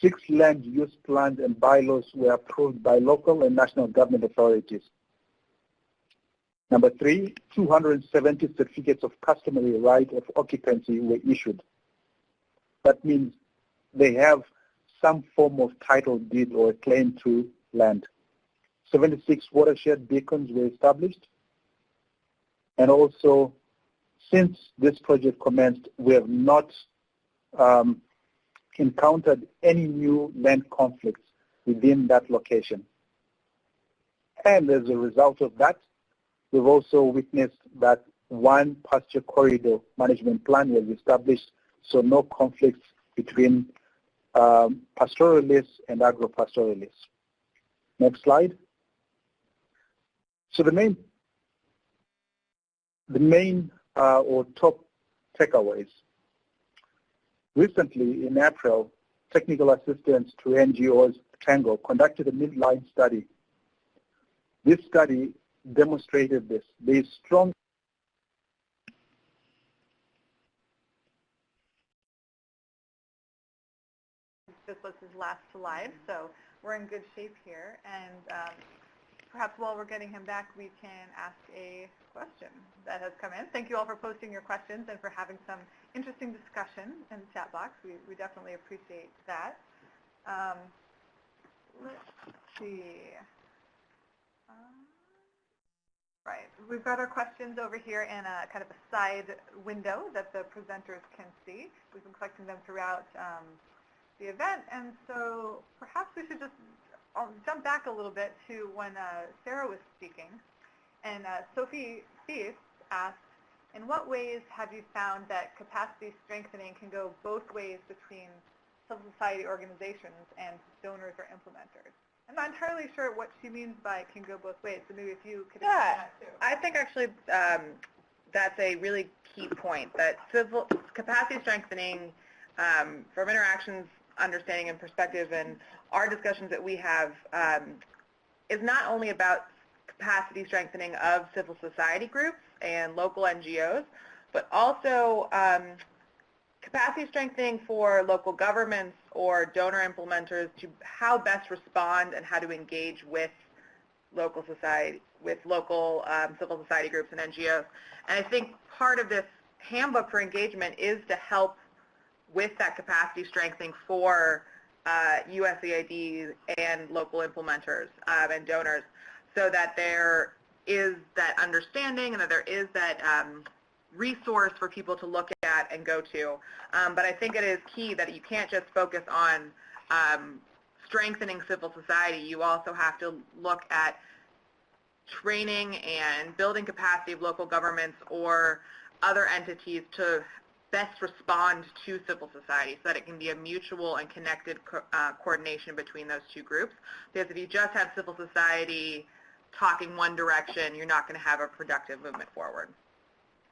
Speaker 6: Six land use plans and bylaws were approved by local and national government authorities. Number three, 270 certificates of customary right of occupancy were issued. That means they have some form of title deed or claim to land. 76 watershed beacons were established. And also, since this project commenced, we have not um, encountered any new land conflicts within that location. And as a result of that, we've also witnessed that one pasture corridor management plan was established, so no conflicts between um, pastoralists and agro-pastoralists. Next slide. So the main, the main uh, or top takeaways. Recently, in April, technical assistance to NGOs Tango conducted a midline study. This study demonstrated this. There is strong
Speaker 1: This was his last slide, so we're in good shape here. And um, perhaps while we're getting him back, we can ask a question that has come in. Thank you all for posting your questions and for having some interesting discussion in the chat box. We, we definitely appreciate that. Um, let's see. Um, right, we've got our questions over here in a kind of a side window that the presenters can see. We've been collecting them throughout um, the event, and so perhaps we should just I'll jump back a little bit to when uh, Sarah was speaking, and uh, Sophie Thies asked, in what ways have you found that capacity strengthening can go both ways between civil society organizations and donors or implementers? I'm not entirely sure what she means by can go both ways, so maybe if you could
Speaker 4: Yeah,
Speaker 1: that too.
Speaker 4: I think actually um, that's a really key point, that civil capacity strengthening um, from interactions, understanding, and perspective, and our discussions that we have um, is not only about capacity strengthening of civil society groups and local NGOs, but also um, capacity strengthening for local governments or donor implementers to how best respond and how to engage with local society, with local um, civil society groups and NGOs. And I think part of this handbook for engagement is to help with that capacity strengthening for uh, USAID and local implementers um, and donors so that there is that understanding and that there is that um, resource for people to look at and go to. Um, but I think it is key that you can't just focus on um, strengthening civil society. You also have to look at training and building capacity of local governments or other entities to best respond to civil society so that it can be a mutual and connected co uh, coordination between those two groups. Because if you just have civil society talking one direction, you're not going to have a productive movement forward.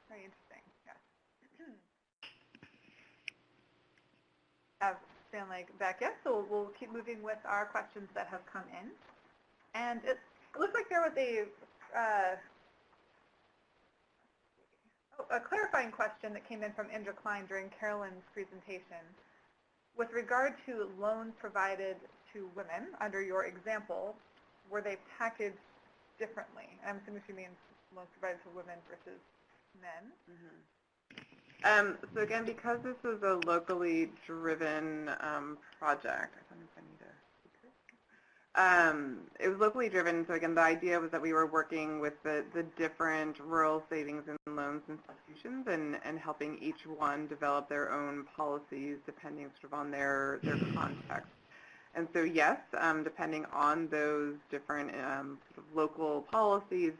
Speaker 1: Very interesting, yes. Have Stanley back yet, so we'll keep moving with our questions that have come in. And it, it looks like there was a, uh, a clarifying question that came in from Indra Klein during Carolyn's presentation. With regard to loans provided to women, under your example, were they packaged differently? I'm assuming she means loans provided to women versus men.
Speaker 4: Um, so again, because this is a locally driven um, project, I don't know if I need to. Um, it was locally driven, so again, the idea was that we were working with the, the different rural savings and loans institutions and, and helping each one develop their own policies depending sort of on their, their context. And so yes, um, depending on those different um, sort of local policies,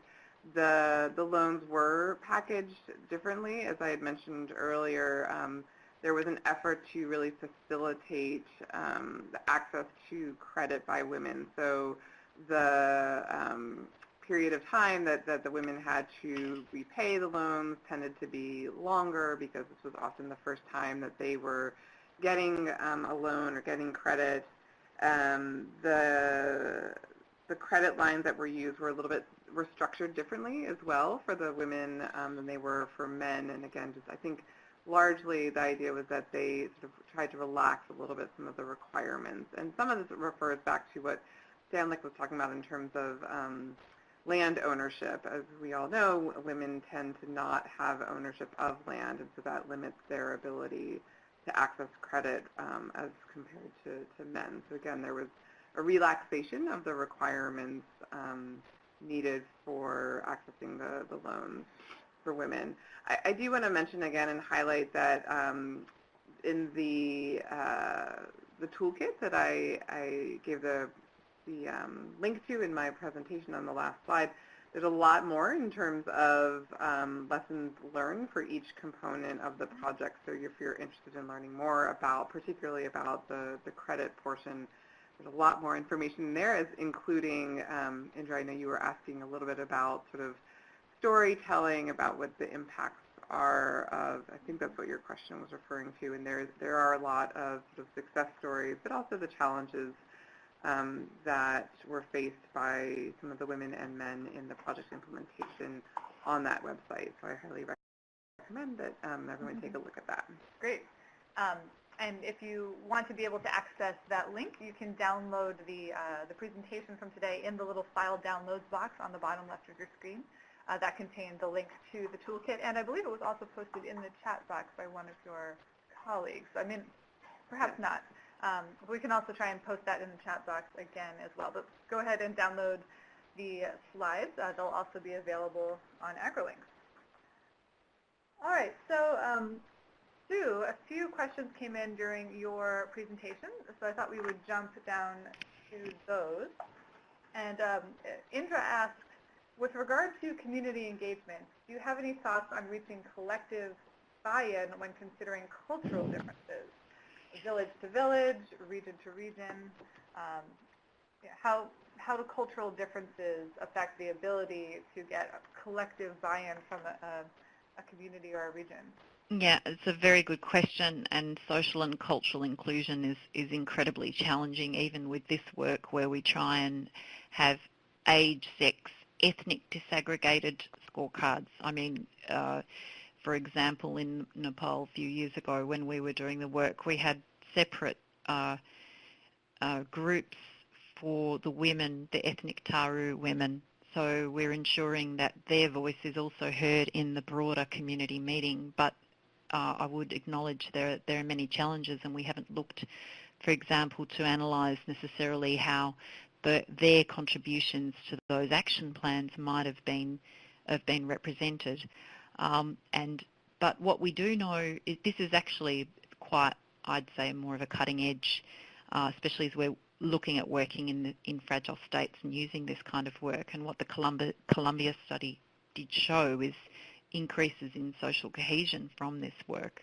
Speaker 4: the, the loans were packaged differently. As I had mentioned earlier, um, there was an effort to really facilitate um, the access to credit by women. So the um, period of time that, that the women had to repay the loans tended to be longer because this was often the first time that they were getting um, a loan or getting credit. Um, the, the credit lines that were used were a little bit were structured differently as well for the women um, than they were for men. And again, just I think largely the idea was that they sort of tried to relax a little bit some of the requirements. And some of this refers back to what Stanley was talking about in terms of um, land ownership. As we all know, women tend to not have ownership of land, and so that limits their ability to access credit um, as compared to, to men. So again, there was a relaxation of the requirements um, needed for accessing the, the loans for women. I, I do want to mention again and highlight that um, in the uh, the toolkit that I, I gave the the um, link to in my presentation on the last slide, there's a lot more in terms of um, lessons learned for each component of the project. So if you're interested in learning more about, particularly about the, the credit portion, there's a lot more information there, including, um, Indra, I know you were asking a little bit about sort of storytelling, about what the impacts are of, I think that's what your question was referring to, and there, there are a lot of, success stories, but also the challenges um, that were faced by some of the women and men in the project implementation on that website. So I highly recommend that um, everyone take a look at that.
Speaker 1: Great. Um, and if you want to be able to access that link, you can download the, uh, the presentation from today in the little file downloads box on the bottom left of your screen. Uh, that contained the link to the toolkit, and I believe it was also posted in the chat box by one of your colleagues. I mean, perhaps not. Um, we can also try and post that in the chat box again as well. But go ahead and download the slides. Uh, they'll also be available on AgriLinks. All right, so um, Sue, a few questions came in during your presentation, so I thought we would jump down to those. And um, Indra asked, with regard to community engagement, do you have any thoughts on reaching collective buy-in when considering cultural differences, village to village, region to region? Um, how, how do cultural differences affect the ability to get collective buy-in from a, a, a community or a region?
Speaker 5: Yeah, it's a very good question, and social and cultural inclusion is, is incredibly challenging, even with this work where we try and have age, sex, ethnic disaggregated scorecards. I mean, uh, for example, in Nepal a few years ago when we were doing the work, we had separate uh, uh, groups for the women, the ethnic Tharu women. So we're ensuring that their voice is also heard in the broader community meeting. But uh, I would acknowledge there, there are many challenges and we haven't looked, for example, to analyse necessarily how the, their contributions to those action plans might have been have been represented. Um, and but what we do know is this is actually quite, I'd say, more of a cutting edge, uh, especially as we're looking at working in the, in fragile states and using this kind of work. And what the Columbia, Columbia study did show is increases in social cohesion from this work.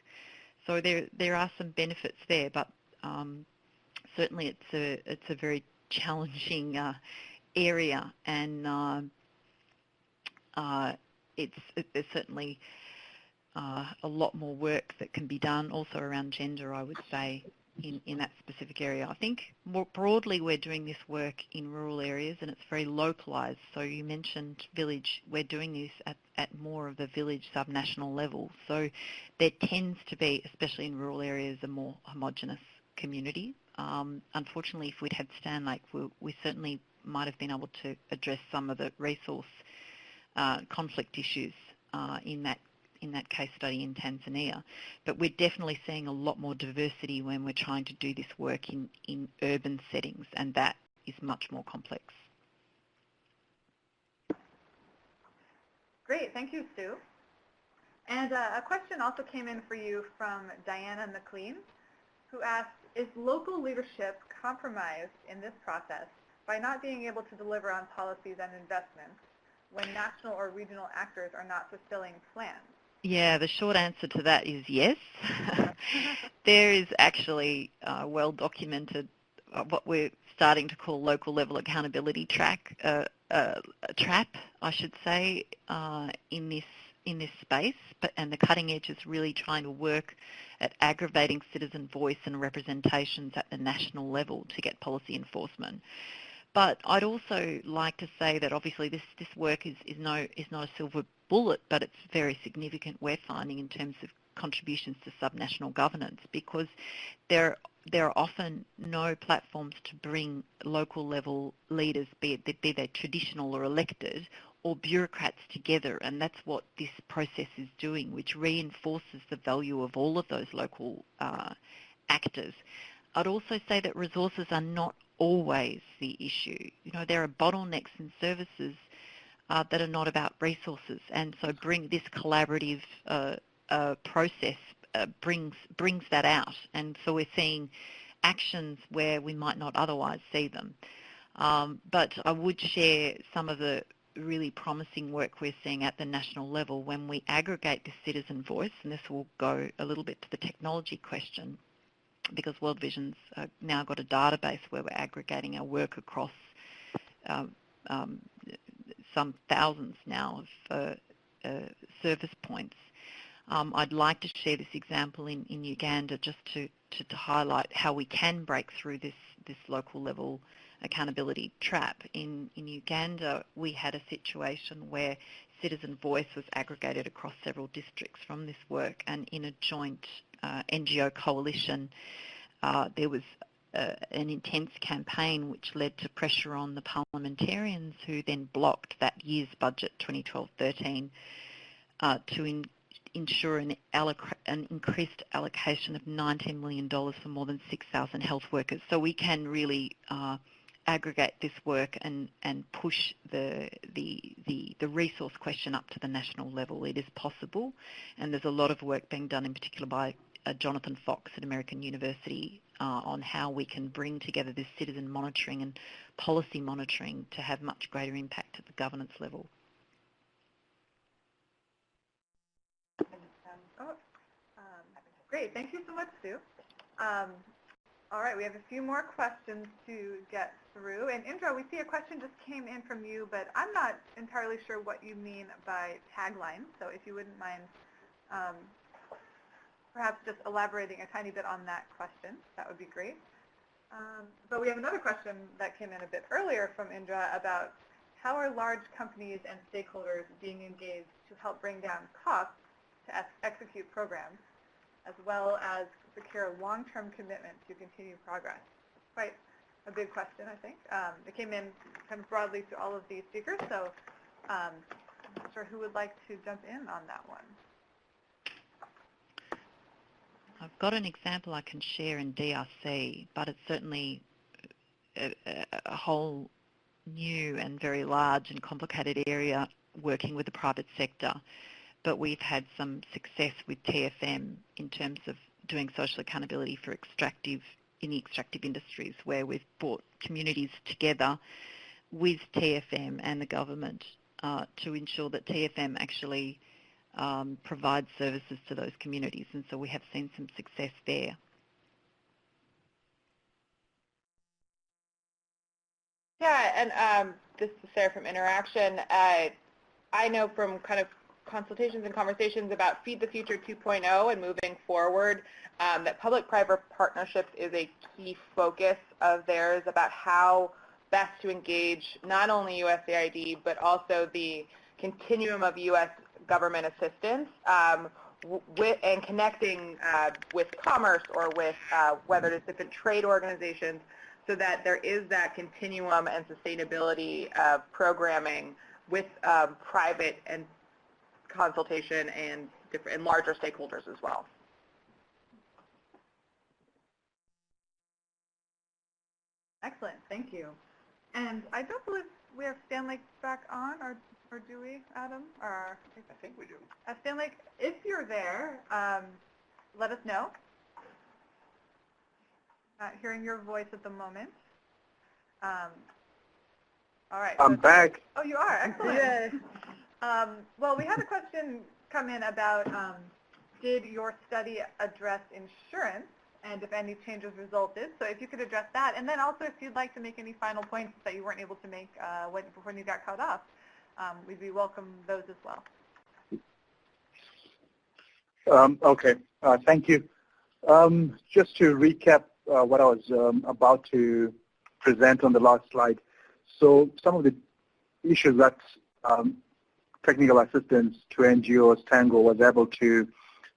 Speaker 5: So there there are some benefits there, but um, certainly it's a it's a very challenging uh, area, and uh, uh, it's it, there's certainly uh, a lot more work that can be done, also around gender, I would say, in, in that specific area. I think more broadly we're doing this work in rural areas and it's very localised. So you mentioned village, we're doing this at, at more of the village subnational level. So there tends to be, especially in rural areas, a more homogenous community. Um, unfortunately, if we'd had Stanley, we, we, certainly might have been able to address some of the resource uh, conflict issues uh, in that in that case study in Tanzania. But we're definitely seeing a lot more diversity when we're trying to do this work in, in urban settings, and that is much more complex.
Speaker 1: Great, thank you, Sue. And uh, a question also came in for you from Diana McLean, who asked, is local leadership compromised in this process by not being able to deliver on policies and investments when national or regional actors are not fulfilling plans?
Speaker 5: Yeah, the short answer to that is yes. there is actually uh, well documented uh, what we're starting to call local level accountability track, uh, uh trap, I should say, uh, in this in this space, but, and the cutting edge is really trying to work at aggravating citizen voice and representations at the national level to get policy enforcement. But I'd also like to say that obviously this, this work is, is, no, is not a silver bullet, but it's very significant we're finding in terms of contributions to subnational governance because there there are often no platforms to bring local level leaders, be, it, be they traditional or elected, or bureaucrats together and that's what this process is doing which reinforces the value of all of those local uh, actors. I'd also say that resources are not always the issue. You know, there are bottlenecks in services uh, that are not about resources and so bring this collaborative uh, uh process uh, brings, brings that out and so we're seeing actions where we might not otherwise see them. Um, but I would share some of the really promising work we're seeing at the national level when we aggregate the citizen voice, and this will go a little bit to the technology question, because World Vision's uh, now got a database where we're aggregating our work across um, um, some thousands now of uh, uh, service points. Um, I'd like to share this example in, in Uganda just to, to, to, highlight how we can break through this, this local level accountability trap. In, in Uganda, we had a situation where citizen voice was aggregated across several districts from this work and in a joint uh, NGO coalition, uh, there was uh, an intense campaign which led to pressure on the parliamentarians who then blocked that year's budget 2012-13 uh, to in, ensure an, an, increased allocation of $19 million for more than 6,000 health workers. So we can really uh, aggregate this work and, and push the, the, the, the, resource question up to the national level. It is possible, and there's a lot of work being done in particular by uh, Jonathan Fox at American University uh, on how we can bring together this citizen monitoring and policy monitoring to have much greater impact at the governance level.
Speaker 1: Oh, um, great, thank you so much, Sue. Um, all right, we have a few more questions to get through. And Indra, we see a question just came in from you, but I'm not entirely sure what you mean by tagline. So if you wouldn't mind um, perhaps just elaborating a tiny bit on that question, that would be great. Um, but we have another question that came in a bit earlier from Indra about how are large companies and stakeholders being engaged to help bring down costs to execute programs, as well as secure long-term commitment to continue progress? Quite a big question, I think. Um, it came in kind of broadly to all of these speakers, so um, I'm not sure who would like to jump in on that one.
Speaker 5: I've got an example I can share in DRC, but it's certainly a, a, whole new and very large and complicated area working with the private sector. But we've had some success with TFM in terms of doing social accountability for extractive in the extractive industries where we've brought communities together with TFM and the government uh, to ensure that TFM actually um, provides services to those communities and so we have seen some success there.
Speaker 4: Yeah, and um, this is Sarah from Interaction. Uh, I know from kind of consultations and conversations about Feed the Future 2.0 and moving forward um, that public-private partnerships is a key focus of theirs about how best to engage not only USAID but also the continuum of U.S. government assistance um, with, and connecting uh, with commerce or with uh, whether it's different trade organizations so that there is that continuum and sustainability of programming with um, private and consultation and different and larger stakeholders as well.
Speaker 1: Excellent, thank you. And I don't believe we have Stanley back on, or, or do we, Adam? Or
Speaker 7: I think we do.
Speaker 1: Uh, Stanley, if you're there, um, let us know. Not hearing your voice at the moment. Um, all right.
Speaker 6: I'm
Speaker 1: so
Speaker 6: back.
Speaker 1: Oh, you are? Excellent. Um, well, we had a question come in about um, did your study address insurance and if any changes resulted. So if you could address that. And then also if you'd like to make any final points that you weren't able to make uh, when, when you got cut off, um, we'd be welcome those as well.
Speaker 6: Um, okay, uh, thank you. Um, just to recap uh, what I was um, about to present on the last slide. So some of the issues that um, technical assistance to NGOs, Tango was able to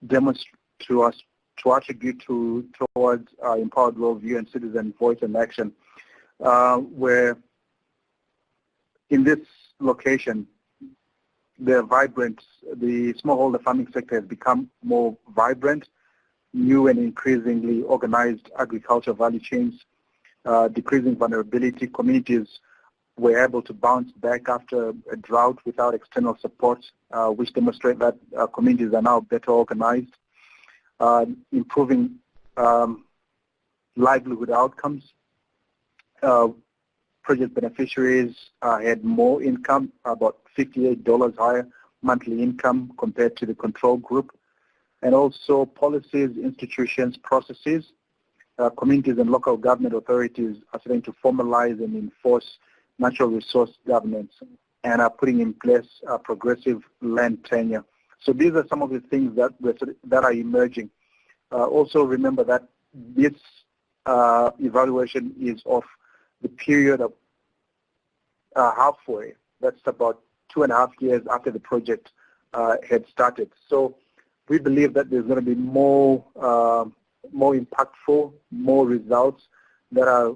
Speaker 6: demonstrate to us to attribute to towards uh, empowered worldview and citizen voice and action, uh, where in this location, the vibrant, the smallholder farming sector has become more vibrant, new and increasingly organized agriculture value chains, uh, decreasing vulnerability, communities were able to bounce back after a drought without external support, uh, which demonstrate that uh, communities are now better organized, uh, improving um, livelihood outcomes. Uh, project beneficiaries uh, had more income, about $58 higher monthly income compared to the control group. And also policies, institutions, processes, communities and local government authorities are starting to formalize and enforce natural resource governance and are putting in place uh, progressive land tenure. So these are some of the things that, that are emerging. Uh, also remember that this uh, evaluation is of the period of uh, halfway. That's about two and a half years after the project uh, had started. So we believe that there's going to be more, uh, more impactful, more results that are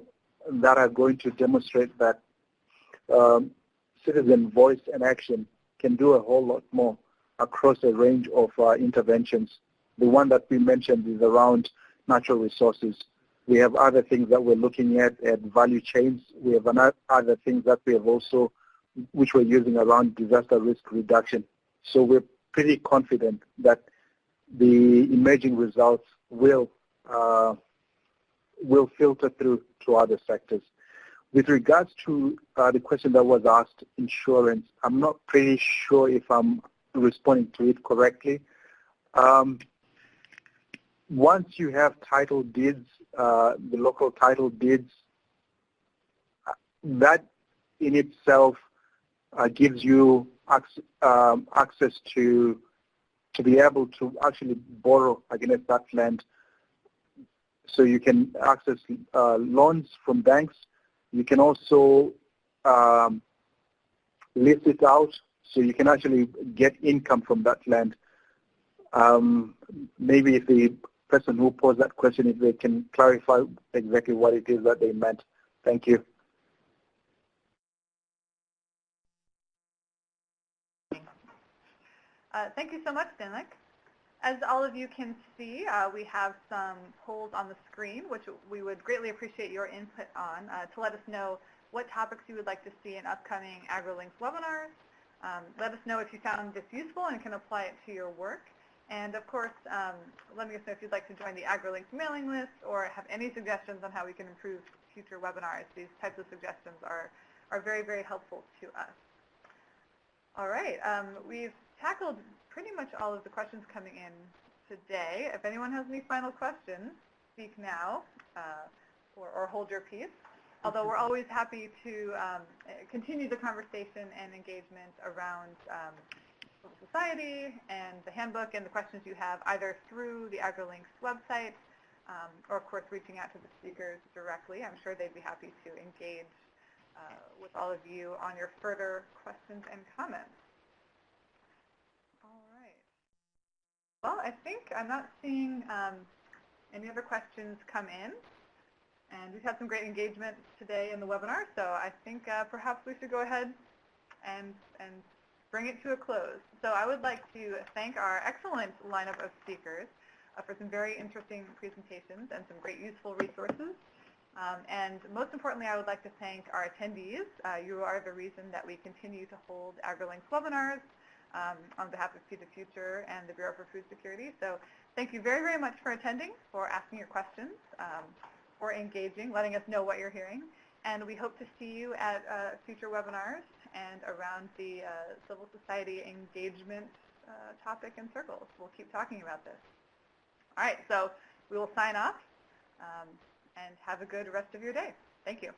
Speaker 6: that are going to demonstrate that um, citizen voice and action can do a whole lot more across a range of uh, interventions. The one that we mentioned is around natural resources. We have other things that we're looking at at value chains. We have other things that we have also, which we're using around disaster risk reduction. So we're pretty confident that the emerging results will uh, will filter through to other sectors. With regards to uh, the question that was asked, insurance, I'm not pretty sure if I'm responding to it correctly. Um, once you have title deeds, uh, the local title deeds, uh, that in itself uh, gives you ac um, access to to be able to actually borrow against that land. So you can access uh, loans from banks you can also um, list it out so you can actually get income from that land. Um, maybe if the person who posed that question, if they can clarify exactly what it is that they meant. Thank you.
Speaker 1: Uh, thank you so much, Dinlik. As all of you can see, uh, we have some polls on the screen, which we would greatly appreciate your input on uh, to let us know what topics you would like to see in upcoming AgriLinks webinars. Um, let us know if you found this useful and can apply it to your work. And of course, um, let me know if you'd like to join the AgriLinks mailing list or have any suggestions on how we can improve future webinars. These types of suggestions are, are very, very helpful to us. All right, um, we've tackled pretty much all of the questions coming in today. If anyone has any final questions, speak now uh, or, or, hold your peace. Although we're always happy to um, continue the conversation and engagement around um, society and the handbook and the questions you have either through the AgriLinks website um, or, of course, reaching out to the speakers directly. I'm sure they'd be happy to engage uh, with all of you on your further questions and comments. Well, I think I'm not seeing um, any other questions come in. And we've had some great engagement today in the webinar, so I think uh, perhaps we should go ahead and, and bring it to a close. So I would like to thank our excellent lineup of speakers uh, for some very interesting presentations and some great useful resources. Um, and most importantly, I would like to thank our attendees. Uh, you are the reason that we continue to hold AgriLinks webinars um, on behalf of Feed the Future and the Bureau for Food Security. So thank you very, very much for attending, for asking your questions, um, for engaging, letting us know what you're hearing. And we hope to see you at uh, future webinars and around the uh, civil society engagement uh, topic and circles. We'll keep talking about this. All right, so we will sign off um, and have a good rest of your day. Thank you.